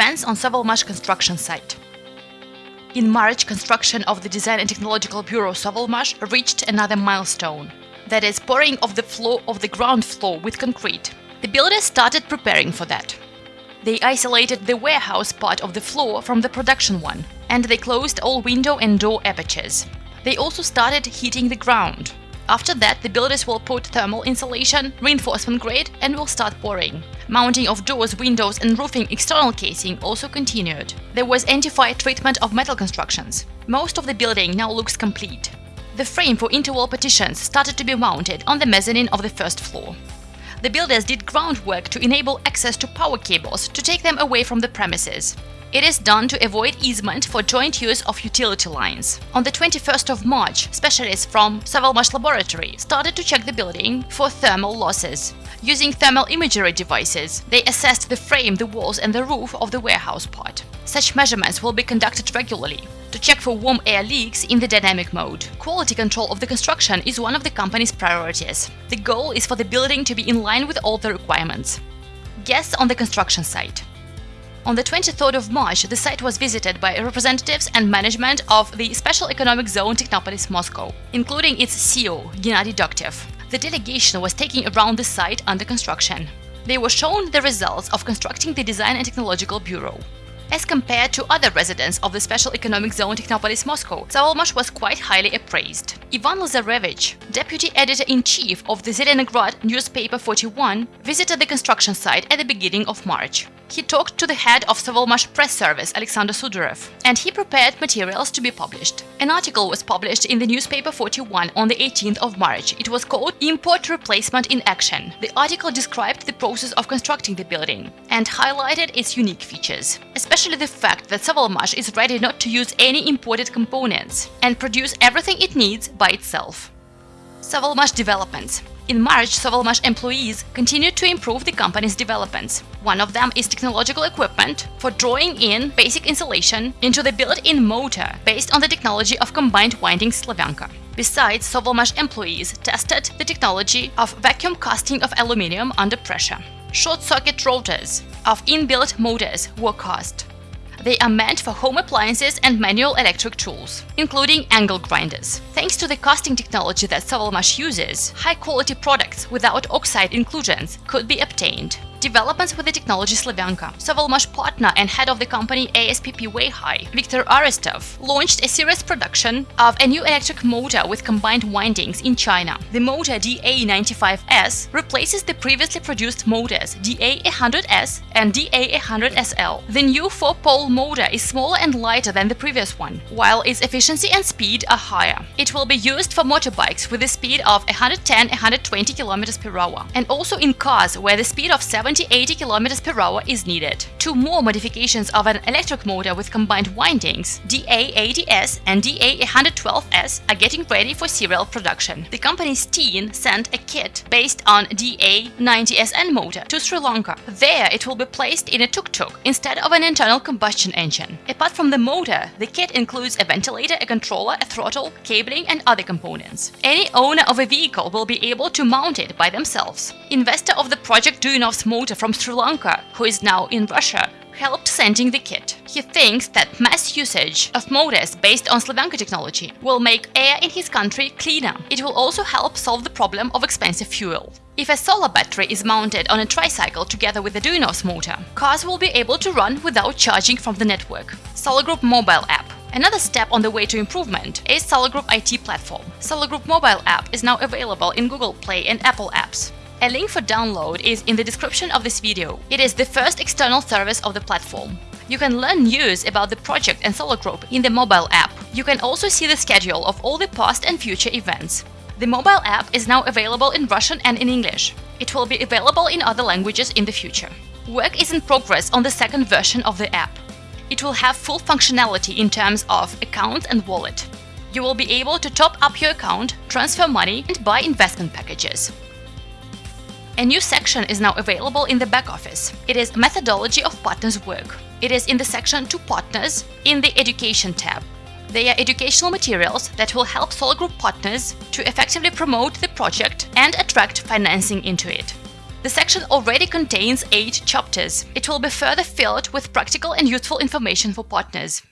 Events on Savalmash construction site. In March, construction of the Design and Technological Bureau Savalmash reached another milestone. That is, pouring of the floor of the ground floor with concrete. The builders started preparing for that. They isolated the warehouse part of the floor from the production one, and they closed all window and door apertures. They also started heating the ground. After that, the builders will put thermal insulation, reinforcement grade, and will start pouring. Mounting of doors, windows, and roofing external casing also continued. There was anti-fire treatment of metal constructions. Most of the building now looks complete. The frame for interwall partitions started to be mounted on the mezzanine of the first floor. The builders did groundwork to enable access to power cables to take them away from the premises. It is done to avoid easement for joint use of utility lines. On the 21st of March, specialists from Savalmash laboratory started to check the building for thermal losses. Using thermal imagery devices, they assessed the frame, the walls and the roof of the warehouse part. Such measurements will be conducted regularly to check for warm air leaks in the dynamic mode. Quality control of the construction is one of the company's priorities. The goal is for the building to be in line with all the requirements. Guests on the construction site. On the 23rd of March, the site was visited by representatives and management of the Special Economic Zone Technopolis Moscow, including its CEO, Gennady Degtev. The delegation was taking around the site under construction. They were shown the results of constructing the Design and Technological Bureau. As compared to other residents of the Special Economic Zone Technopolis Moscow, Savalmash was quite highly appraised. Ivan Lazarevich, deputy editor-in-chief of the Zelenograd newspaper 41, visited the construction site at the beginning of March he talked to the head of Savalmash press service, Alexander Sudarev, and he prepared materials to be published. An article was published in the newspaper 41 on the 18th of March. It was called Import Replacement in Action. The article described the process of constructing the building and highlighted its unique features, especially the fact that Savalmash is ready not to use any imported components and produce everything it needs by itself. Savalmash developments in March, Savalmash employees continued to improve the company's developments. One of them is technological equipment for drawing in basic insulation into the built-in motor based on the technology of combined winding Slavyanka. Besides, Savalmash employees tested the technology of vacuum casting of aluminium under pressure. Short-circuit rotors of inbuilt motors were cast. They are meant for home appliances and manual electric tools, including angle grinders. Thanks to the casting technology that Savalmash uses, high-quality products without oxide inclusions could be obtained. Developments with the technology Slavyanka. Savalmash partner and head of the company ASPP Weihai, Viktor Arestov, launched a series production of a new electric motor with combined windings in China. The motor DA95S replaces the previously produced motors DA100S and DA100SL. The new four-pole motor is smaller and lighter than the previous one, while its efficiency and speed are higher. It will be used for motorbikes with a speed of 110-120 km per hour, and also in cars where the speed of 7 70-80 km per hour is needed. Two more modifications of an electric motor with combined windings, DA80S and DA112S, are getting ready for serial production. The company Steen sent a kit based on DA90SN motor to Sri Lanka. There it will be placed in a tuk-tuk instead of an internal combustion engine. Apart from the motor, the kit includes a ventilator, a controller, a throttle, cabling and other components. Any owner of a vehicle will be able to mount it by themselves. Investor of the project Duyunov's motor from Sri Lanka, who is now in Russia, helped sending the kit. He thinks that mass usage of motors based on Slavyanka technology will make air in his country cleaner. It will also help solve the problem of expensive fuel. If a solar battery is mounted on a tricycle together with the Duyunov's motor, cars will be able to run without charging from the network. Solar Group mobile app. Another step on the way to improvement is Solar Group IT platform. Solar Group mobile app is now available in Google Play and Apple apps. A link for download is in the description of this video. It is the first external service of the platform. You can learn news about the project and Solar Group in the mobile app. You can also see the schedule of all the past and future events. The mobile app is now available in Russian and in English. It will be available in other languages in the future. Work is in progress on the second version of the app. It will have full functionality in terms of account and wallet. You will be able to top up your account, transfer money and buy investment packages. A new section is now available in the back office. It is Methodology of Partners Work. It is in the section To Partners in the Education tab. They are educational materials that will help Solar Group partners to effectively promote the project and attract financing into it. The section already contains 8 chapters. It will be further filled with practical and useful information for partners.